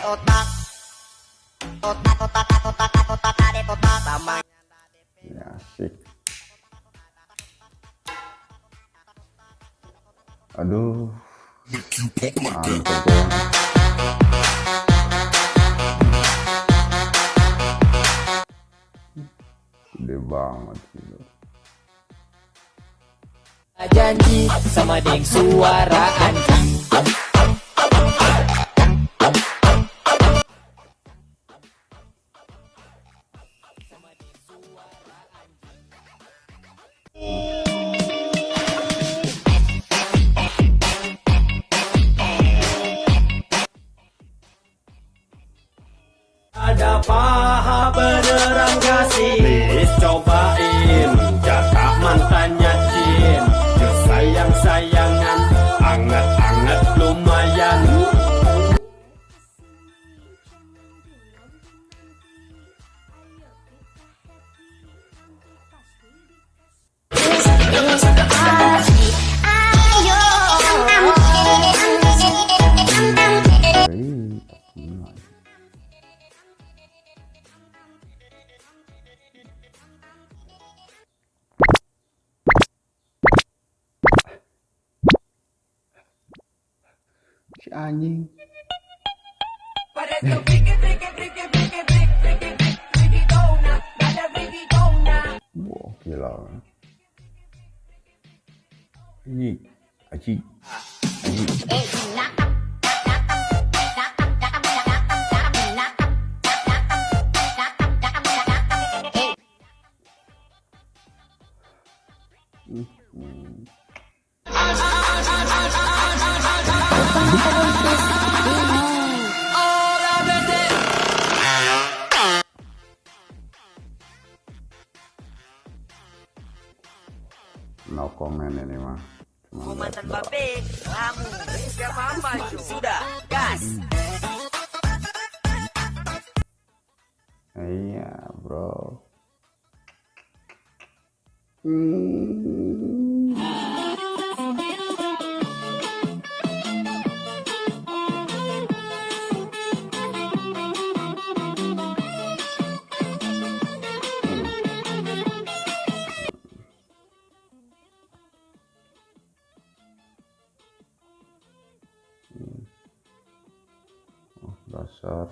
Otak Otak otak otak otak otak otak Tamangnya ndak DP Ya, asik. Aduh. Mantap ya. Gede banget gitu. janji sama deng suara anjing Ada paha beneran kasih Si anjing. Wah, gila. Ini, aji, Comment ini mah. Cuma lihat Mantan doang. babe Kamu Siapa apa Sudah Gas Iya, bro. Hmm. Dasar.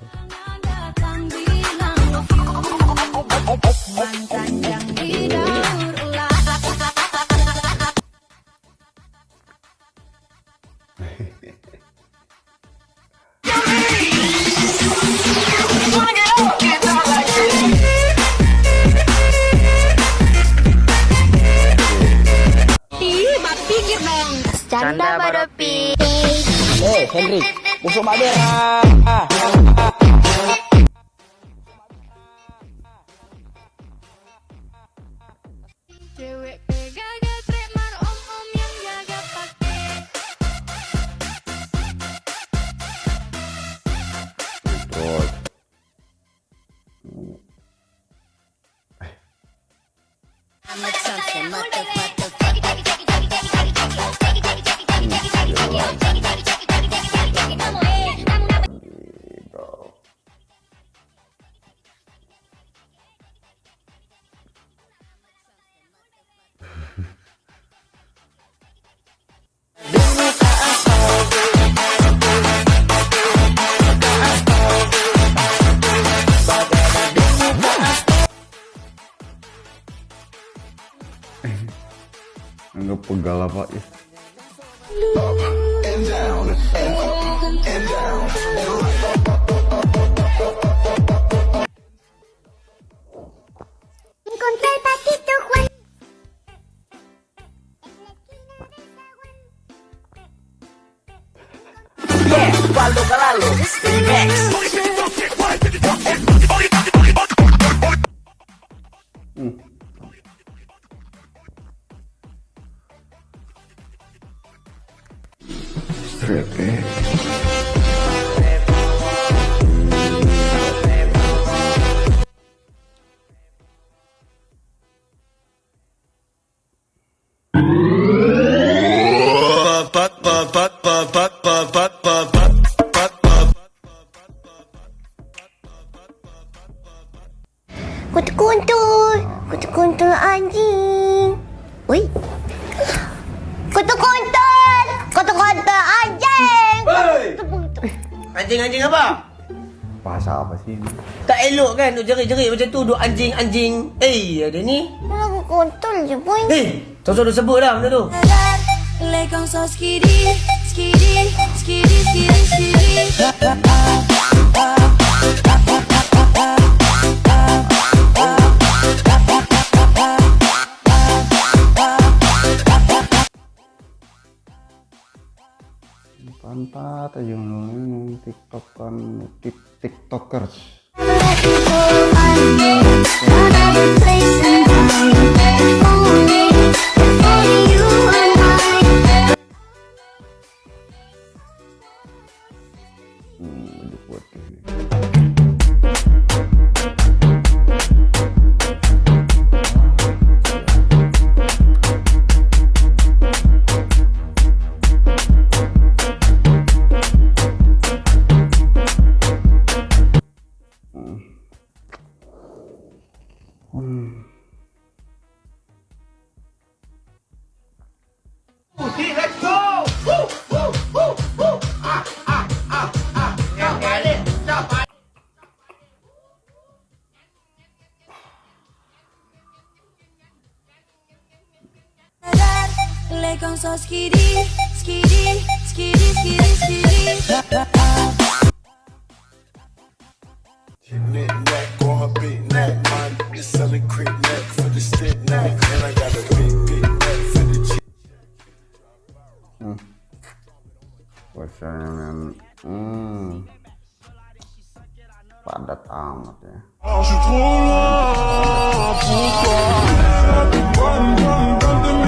Canda Badopi. Eh Henry Busuk mak dia Bro. and down. Kutu-kuntul. Kutu-kuntul anjing. Ui. Kutu-kuntul. Kutu-kuntul anjing. Kutu-kuntul. Anjing-anjing apa? Bahasa apa sih ini? Tak elok kan duk jerit-jerit macam tu duk anjing-anjing. Eh, ada ni. Lagu kuntul je boy. Eh, Toto dah sebut dah benda tu. Lekong so skidi, skidi, skidi, skidi, skidi. Pantat aja ngomong tiktokan tik tiktokers. Lekong so skidi, mes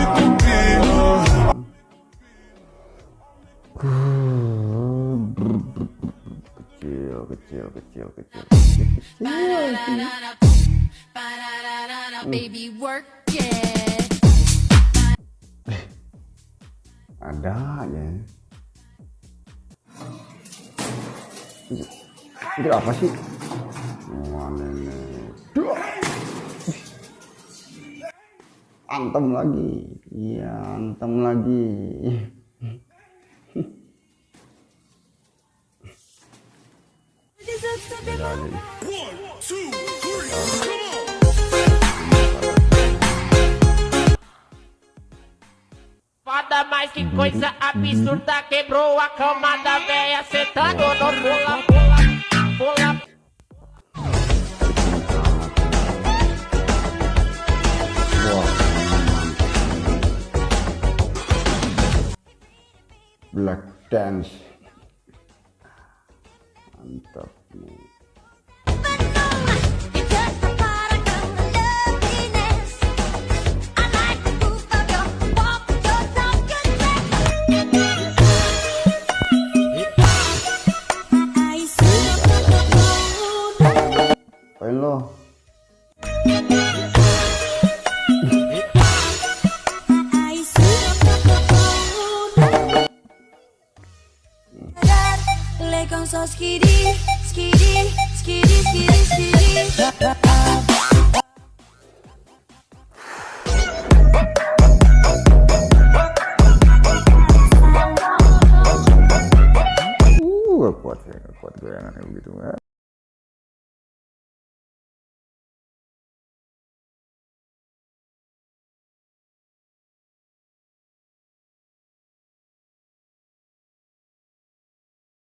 copines. Kecil, kecil, kecil, kecil. Ada. Ini, ini apa sih? Antem lagi. Iya, antem lagi. Foda mais que coisa absurda Quebrou a cama da véia Sentando stands So skidi, skidi, skidi, skidi, skidi. Uh, kuat ya, kuat begitu. Eh.